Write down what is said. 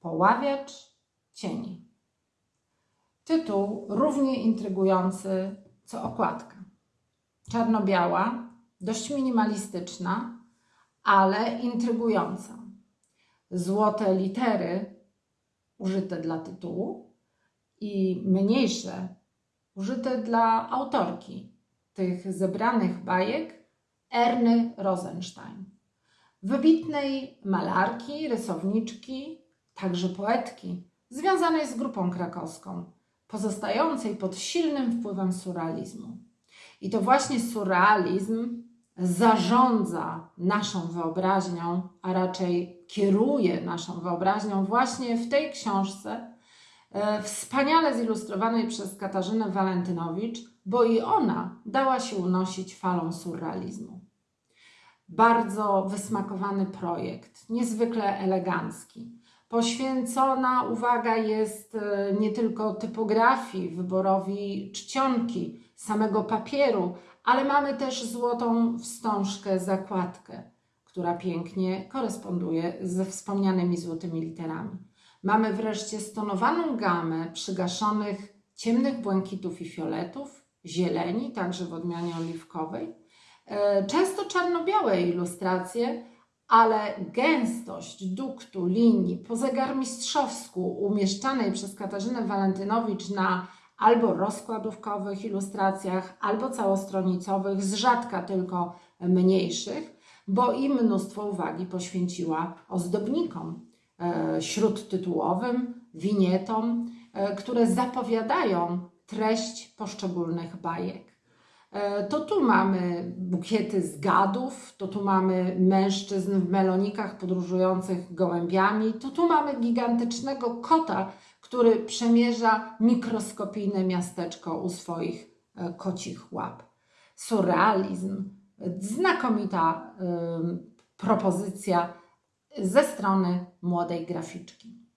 Poławiacz cieni. Tytuł równie intrygujący co okładka. Czarno-biała, dość minimalistyczna, ale intrygująca. Złote litery użyte dla tytułu i mniejsze użyte dla autorki tych zebranych bajek Erny Rosenstein. Wybitnej malarki, rysowniczki, także poetki, związanej z grupą krakowską, pozostającej pod silnym wpływem surrealizmu. I to właśnie surrealizm zarządza naszą wyobraźnią, a raczej kieruje naszą wyobraźnią właśnie w tej książce, e, wspaniale zilustrowanej przez Katarzynę Walentynowicz, bo i ona dała się unosić falą surrealizmu. Bardzo wysmakowany projekt, niezwykle elegancki. Poświęcona uwaga jest e, nie tylko typografii, wyborowi czcionki, samego papieru, ale mamy też złotą wstążkę, zakładkę, która pięknie koresponduje ze wspomnianymi złotymi literami. Mamy wreszcie stonowaną gamę przygaszonych ciemnych błękitów i fioletów, zieleni, także w odmianie oliwkowej, e, często czarno-białe ilustracje, ale gęstość duktu, linii po zegarmistrzowsku umieszczanej przez Katarzynę Walentynowicz na albo rozkładówkowych ilustracjach, albo całostronicowych, z rzadka tylko mniejszych, bo i mnóstwo uwagi poświęciła ozdobnikom e, śródtytułowym, winietom, e, które zapowiadają treść poszczególnych bajek. E, to tu mamy bukiety z gadów, to tu mamy mężczyzn w melonikach podróżujących gołębiami, to tu mamy gigantycznego kota, który przemierza mikroskopijne miasteczko u swoich e, kocich łap. Surrealizm, znakomita propozycja ze strony młodej graficzki.